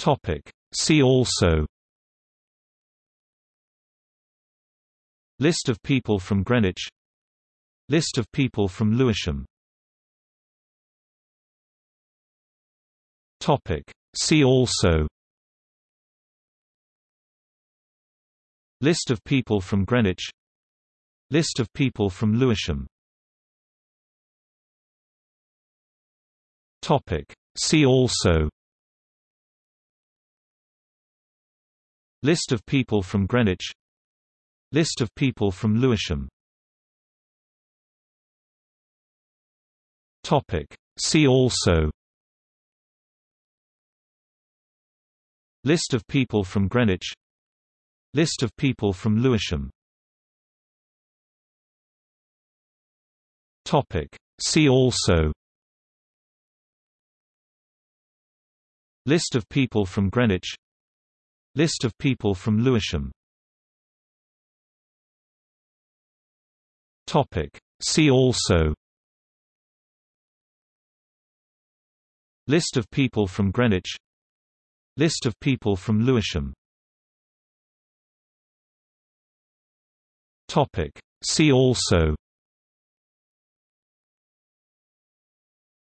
Topic. See also. List of people from Greenwich. List of people from Lewisham. Topic. See also. List of people from Greenwich. List of people from Lewisham. Topic. See also List of people from Greenwich. List of people from Lewisham. Topic. See also. List of people from Greenwich. List of people from Lewisham. Topic. See also. List of people from Greenwich List of people from Lewisham. Topic. See also. List of people from Greenwich. List of people from Lewisham. Topic. See also.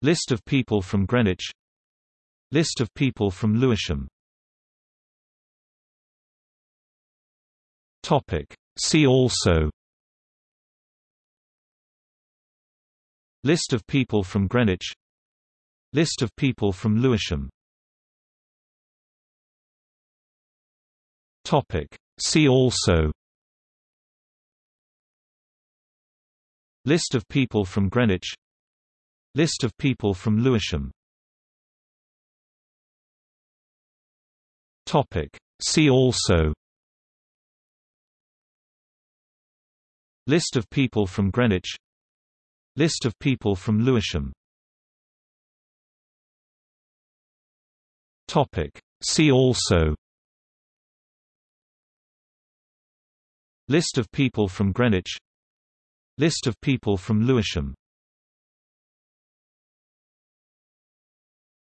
List of people from Greenwich. List of people from Lewisham Topic. See also. List of people from Greenwich. List of people from Lewisham. Topic. See also. List of people from Greenwich. List of people from Lewisham. Topic. See also List of people from Greenwich. List of people from Lewisham. Topic. See also. List of people from Greenwich. List of people from Lewisham.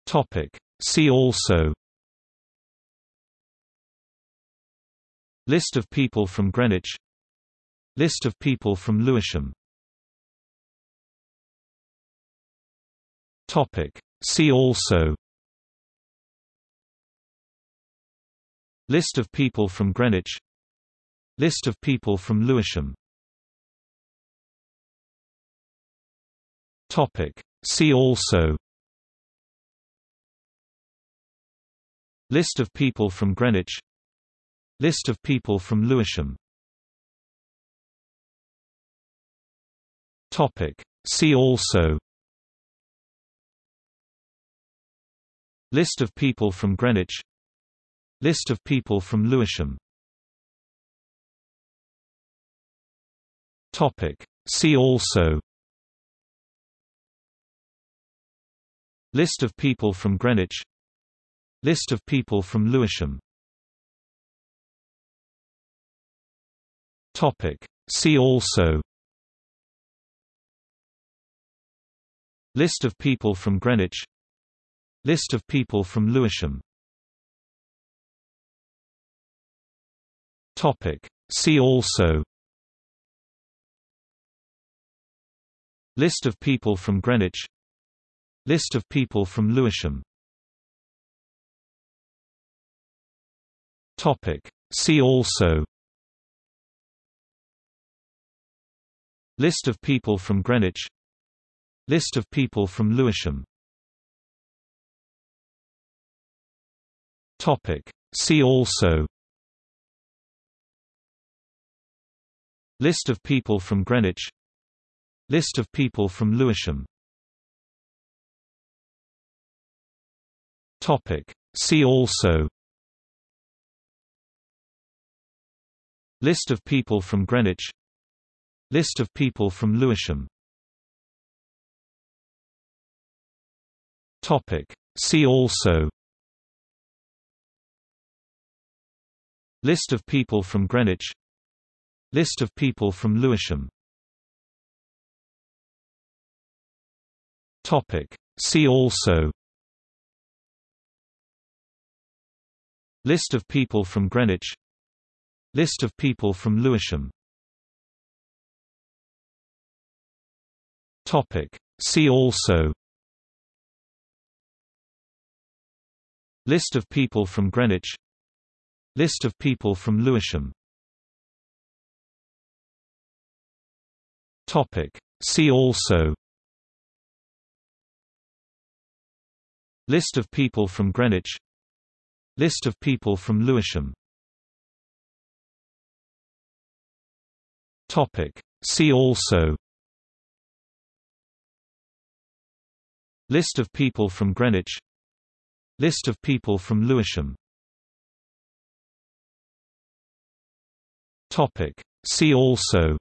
Topic. See also. List of people from Greenwich List of people from Lewisham. Topic. See also. List of people from Greenwich. List of people from Lewisham. Topic. See also. List of people from Greenwich. List of people from Lewisham Topic. See also. List of people from Greenwich. List of people from Lewisham. Topic. See also. List of people from Greenwich. List of people from Lewisham. Topic. See also List of people from Greenwich. List of people from Lewisham. Topic. See also. List of people from Greenwich. List of people from Lewisham. Topic. See also. List of people from Greenwich List of people from Lewisham. Topic. See also. List of people from Greenwich. List of people from Lewisham. Topic. See also. List of people from Greenwich. List of people from Lewisham Topic. See also. List of people from Greenwich. List of people from Lewisham. Topic. See also. List of people from Greenwich. List of people from Lewisham. See also List of people from Greenwich. List of people from Lewisham. Topic. See also. List of people from Greenwich. List of people from Lewisham. Topic. See also. List of people from Greenwich List of people from Lewisham. Topic. See also.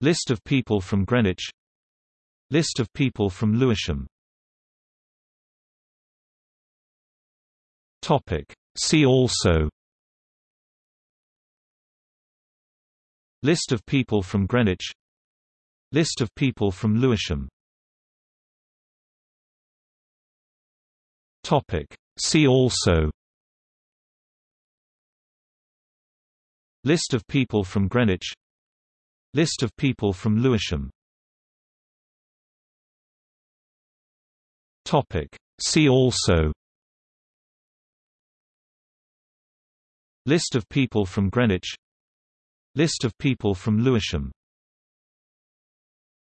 List of people from Greenwich. List of people from Lewisham. Topic. See also. List of people from Greenwich. List of people from Lewisham See also. List of people from Greenwich. List of people from Lewisham. Topic. See also. List of people from Greenwich. List of people from Lewisham